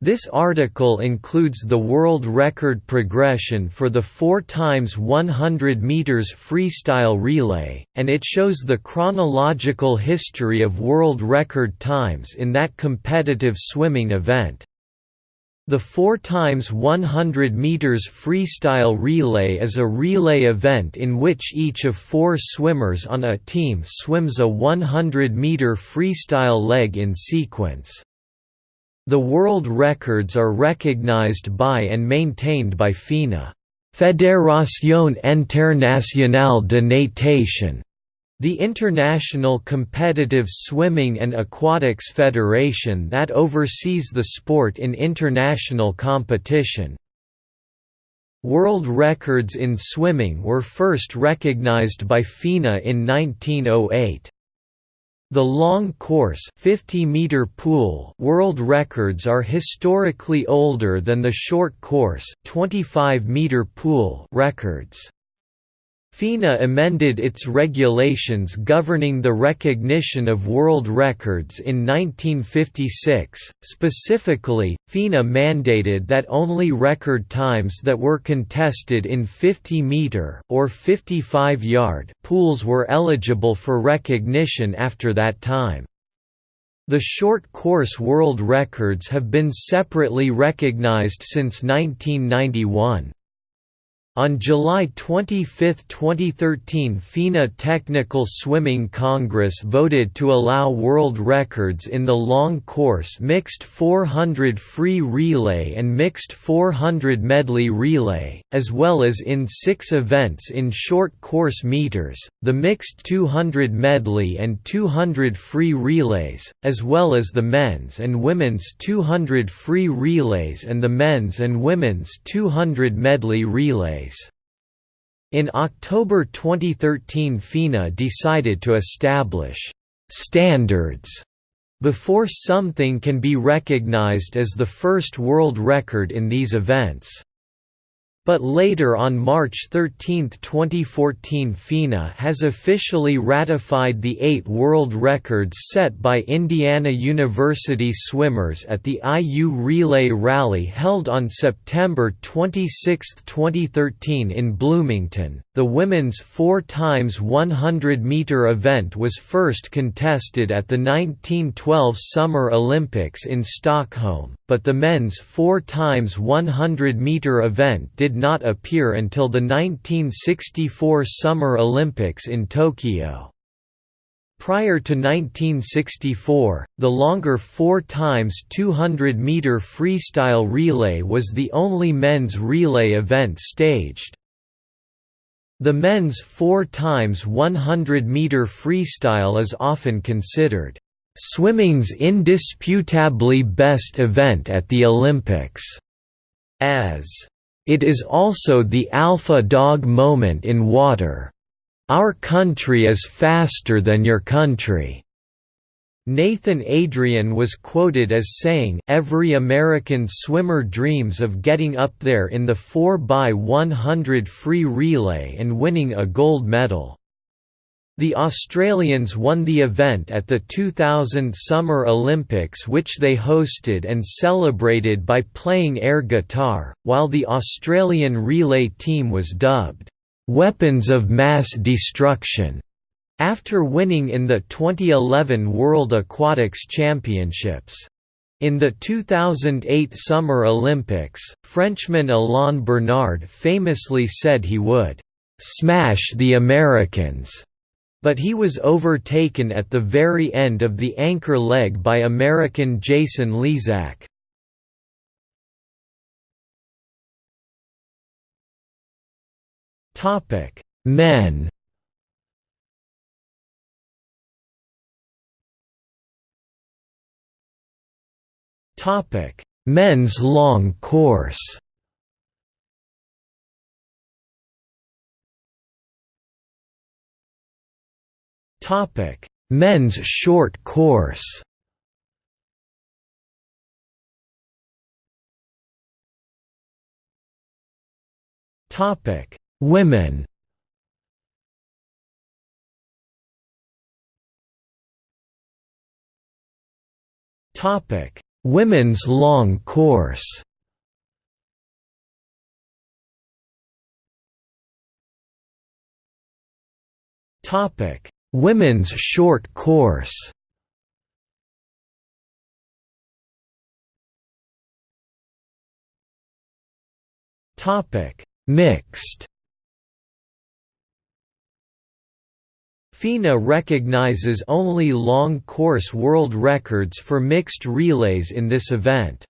This article includes the world record progression for the 4 times 100 meters freestyle relay, and it shows the chronological history of world record times in that competitive swimming event. The 4 times 100 meters freestyle relay is a relay event in which each of four swimmers on a team swims a 100 meter freestyle leg in sequence. The world records are recognized by and maintained by FINA Fédération Internationale de Natation, the International Competitive Swimming and Aquatics Federation that oversees the sport in international competition. World records in swimming were first recognized by FINA in 1908. The long course 50 meter pool world records are historically older than the short course 25 meter pool records. FINA amended its regulations governing the recognition of world records in 1956. Specifically, FINA mandated that only record times that were contested in 50 meter or 55 yard pools were eligible for recognition after that time. The short course world records have been separately recognized since 1991. On July 25, 2013 FINA Technical Swimming Congress voted to allow world records in the long course mixed 400 free relay and mixed 400 medley relay, as well as in six events in short course meters, the mixed 200 medley and 200 free relays, as well as the men's and women's 200 free relays and the men's and women's 200 medley relays. In October 2013 FINA decided to establish «standards» before something can be recognized as the first world record in these events. But later on March 13, 2014 FINA has officially ratified the eight world records set by Indiana University swimmers at the IU Relay Rally held on September 26, 2013 in Bloomington. The women's 4 times 100 meter event was first contested at the 1912 Summer Olympics in Stockholm, but the men's 4 times 100 meter event did not appear until the 1964 Summer Olympics in Tokyo. Prior to 1964, the longer 4 times 200 meter freestyle relay was the only men's relay event staged. The men's 4 times 100 meter freestyle is often considered swimming's indisputably best event at the Olympics, as it is also the alpha dog moment in water. Our country is faster than your country. Nathan Adrian was quoted as saying, Every American swimmer dreams of getting up there in the 4x100 free relay and winning a gold medal. The Australians won the event at the 2000 Summer Olympics which they hosted and celebrated by playing air guitar, while the Australian relay team was dubbed, "'Weapons of Mass Destruction' after winning in the 2011 World Aquatics Championships. In the 2008 Summer Olympics, Frenchman Alain Bernard famously said he would, "'smash the Americans' But he was overtaken at the very end of the anchor leg by American Jason Lezak. Topic: Men. Topic: Men's long course. Topic: Men's short course. Topic: Women. Topic: Women's long course. Topic: Women's short course. Topic: Mixed. FINA recognizes only long course world records for mixed relays in this event.